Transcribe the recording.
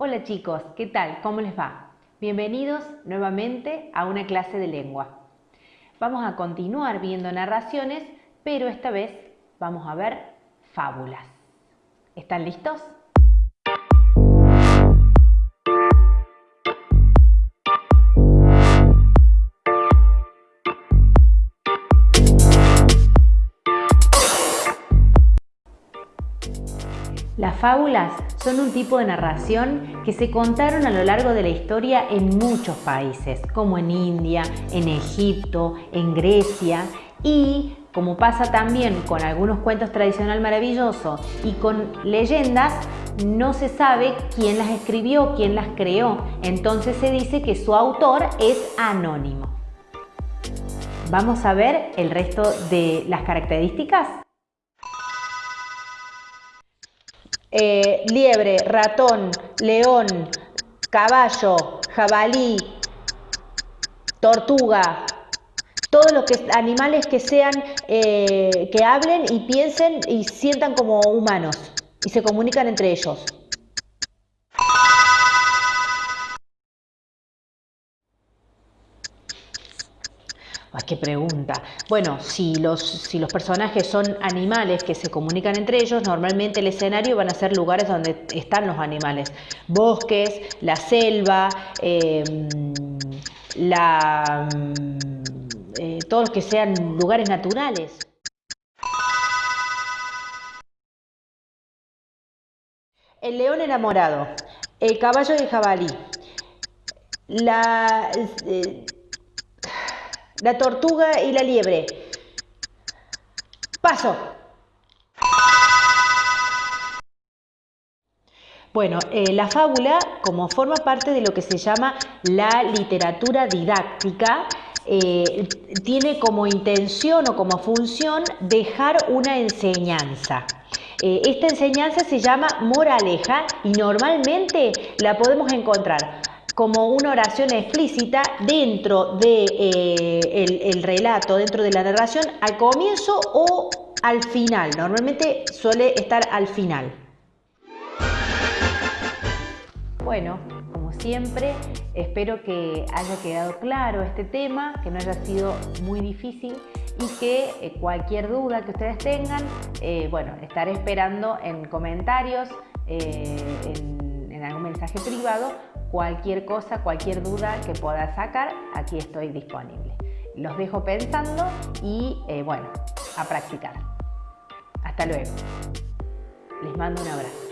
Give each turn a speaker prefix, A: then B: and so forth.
A: Hola chicos, ¿qué tal? ¿Cómo les va? Bienvenidos nuevamente a una clase de lengua. Vamos a continuar viendo narraciones, pero esta vez vamos a ver fábulas. ¿Están listos? Las fábulas son un tipo de narración que se contaron a lo largo de la historia en muchos países, como en India, en Egipto, en Grecia y como pasa también con algunos cuentos tradicional maravillosos y con leyendas, no se sabe quién las escribió, quién las creó. Entonces se dice que su autor es anónimo. Vamos a ver el resto de las características. Eh, liebre, ratón, león, caballo, jabalí, tortuga, todos los animales que sean, eh, que hablen y piensen y sientan como humanos y se comunican entre ellos. Ay, qué pregunta. Bueno, si los, si los personajes son animales que se comunican entre ellos, normalmente el escenario van a ser lugares donde están los animales. Bosques, la selva, em, la, eh, todos los que sean lugares naturales. El león enamorado, el caballo y el jabalí, la... Eh, la tortuga y la liebre. Paso. Bueno, eh, la fábula, como forma parte de lo que se llama la literatura didáctica, eh, tiene como intención o como función dejar una enseñanza. Eh, esta enseñanza se llama moraleja y normalmente la podemos encontrar como una oración explícita dentro del de, eh, el, relato, dentro de la narración, al comienzo o al final. Normalmente suele estar al final. Bueno, como siempre, espero que haya quedado claro este tema, que no haya sido muy difícil y que eh, cualquier duda que ustedes tengan, eh, bueno, estaré esperando en comentarios, en algún mensaje privado Cualquier cosa, cualquier duda que pueda sacar, aquí estoy disponible. Los dejo pensando y eh, bueno, a practicar. Hasta luego. Les mando un abrazo.